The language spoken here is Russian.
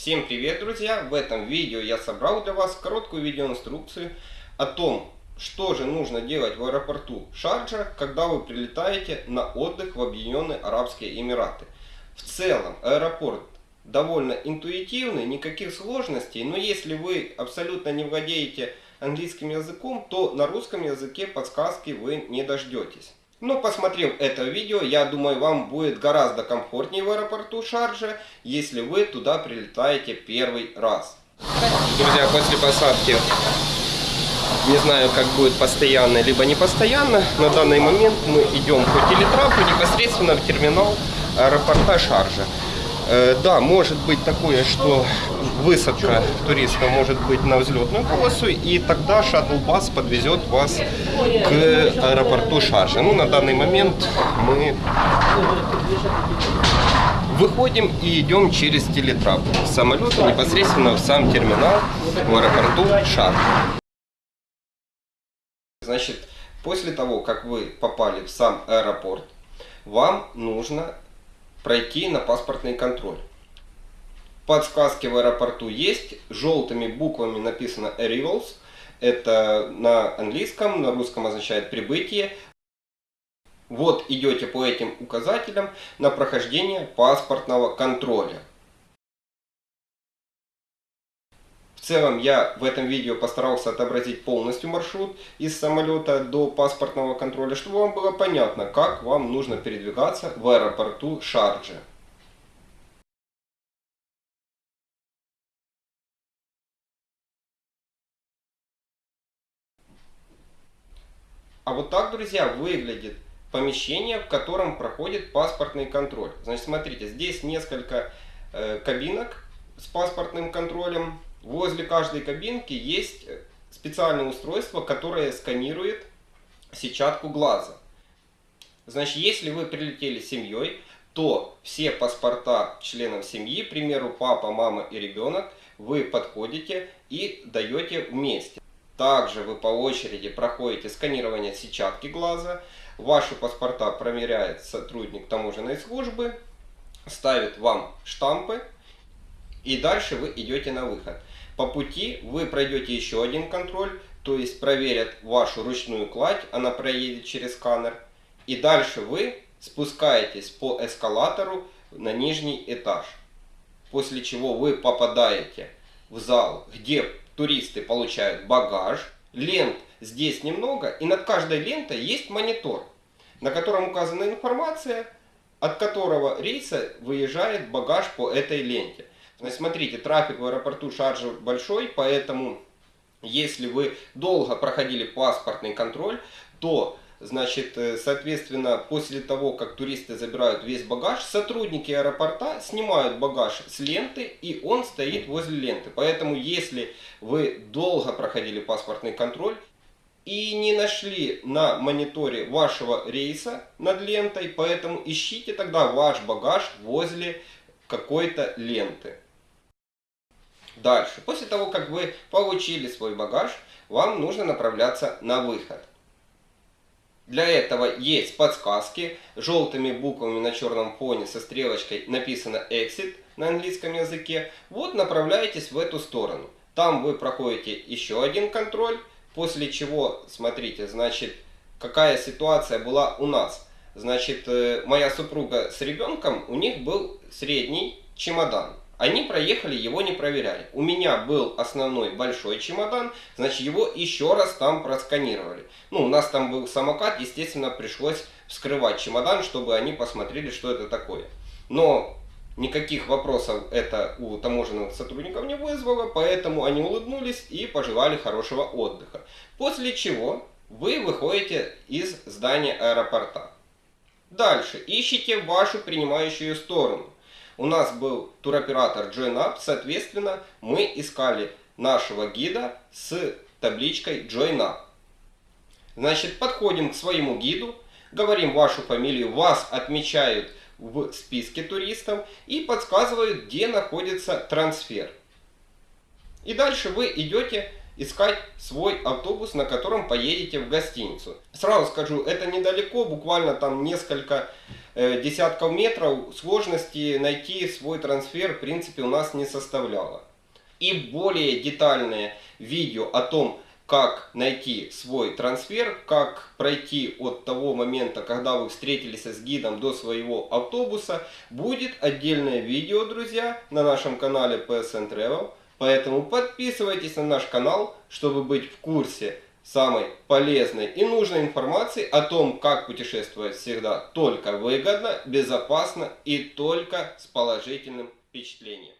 Всем привет, друзья! В этом видео я собрал для вас короткую видеоинструкцию о том, что же нужно делать в аэропорту Шарджа, когда вы прилетаете на отдых в Объединенные Арабские Эмираты. В целом, аэропорт довольно интуитивный, никаких сложностей, но если вы абсолютно не владеете английским языком, то на русском языке подсказки вы не дождетесь. Но посмотрев это видео, я думаю, вам будет гораздо комфортнее в аэропорту Шарджа, если вы туда прилетаете первый раз. Друзья, после посадки, не знаю, как будет постоянно, либо не постоянно, на данный момент мы идем по телетрапу непосредственно в терминал аэропорта Шарджа. Э, да, может быть такое, что высадка туриста может быть на взлетную полосу, и тогда шаттл-бас подвезет вас к аэропорту Шаржа. Ну, на данный момент мы выходим и идем через телетрап самолета непосредственно в сам терминал в аэропорту Шаржа. Значит, после того, как вы попали в сам аэропорт, вам нужно пройти на паспортный контроль. Подсказки в аэропорту есть. Желтыми буквами написано Arrivals. Это на английском, на русском означает прибытие. Вот идете по этим указателям на прохождение паспортного контроля. В целом я в этом видео постарался отобразить полностью маршрут из самолета до паспортного контроля, чтобы вам было понятно, как вам нужно передвигаться в аэропорту Шарджи. А вот так, друзья, выглядит помещение, в котором проходит паспортный контроль. Значит, смотрите, здесь несколько э, кабинок с паспортным контролем. Возле каждой кабинки есть э, специальное устройство, которое сканирует сетчатку глаза. Значит, если вы прилетели с семьей, то все паспорта членов семьи, к примеру, папа, мама и ребенок, вы подходите и даете вместе. Также вы по очереди проходите сканирование сетчатки глаза. Ваши паспорта проверяет сотрудник таможенной службы, ставит вам штампы и дальше вы идете на выход. По пути вы пройдете еще один контроль, то есть проверят вашу ручную кладь, она проедет через сканер. И дальше вы спускаетесь по эскалатору на нижний этаж. После чего вы попадаете в зал, где туристы получают багаж, лент здесь немного, и над каждой лентой есть монитор, на котором указана информация, от которого рейса выезжает багаж по этой ленте. Смотрите, трафик в аэропорту Шарджа большой, поэтому если вы долго проходили паспортный контроль, то Значит, э, соответственно, после того, как туристы забирают весь багаж, сотрудники аэропорта снимают багаж с ленты, и он стоит возле ленты. Поэтому, если вы долго проходили паспортный контроль и не нашли на мониторе вашего рейса над лентой, поэтому ищите тогда ваш багаж возле какой-то ленты. Дальше. После того, как вы получили свой багаж, вам нужно направляться на выход. Для этого есть подсказки. Желтыми буквами на черном фоне со стрелочкой написано Exit на английском языке. Вот направляетесь в эту сторону. Там вы проходите еще один контроль. После чего, смотрите, значит, какая ситуация была у нас. Значит, э, моя супруга с ребенком, у них был средний чемодан. Они проехали, его не проверяли. У меня был основной большой чемодан, значит его еще раз там просканировали. Ну, у нас там был самокат, естественно, пришлось вскрывать чемодан, чтобы они посмотрели, что это такое. Но никаких вопросов это у таможенных сотрудников не вызвало, поэтому они улыбнулись и пожелали хорошего отдыха. После чего вы выходите из здания аэропорта. Дальше ищите вашу принимающую сторону. У нас был туроператор JoinUp, соответственно, мы искали нашего гида с табличкой JoinUp. Значит, подходим к своему гиду, говорим вашу фамилию, вас отмечают в списке туристов и подсказывают, где находится трансфер. И дальше вы идете искать свой автобус, на котором поедете в гостиницу. Сразу скажу, это недалеко, буквально там несколько э, десятков метров. Сложности найти свой трансфер в принципе у нас не составляло. И более детальное видео о том, как найти свой трансфер, как пройти от того момента, когда вы встретились с гидом до своего автобуса, будет отдельное видео, друзья, на нашем канале PSN Travel. Поэтому подписывайтесь на наш канал, чтобы быть в курсе самой полезной и нужной информации о том, как путешествовать всегда только выгодно, безопасно и только с положительным впечатлением.